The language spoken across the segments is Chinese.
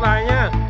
các bạn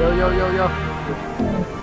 有有有有。有